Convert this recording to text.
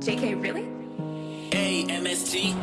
JK, really? A-M-S-T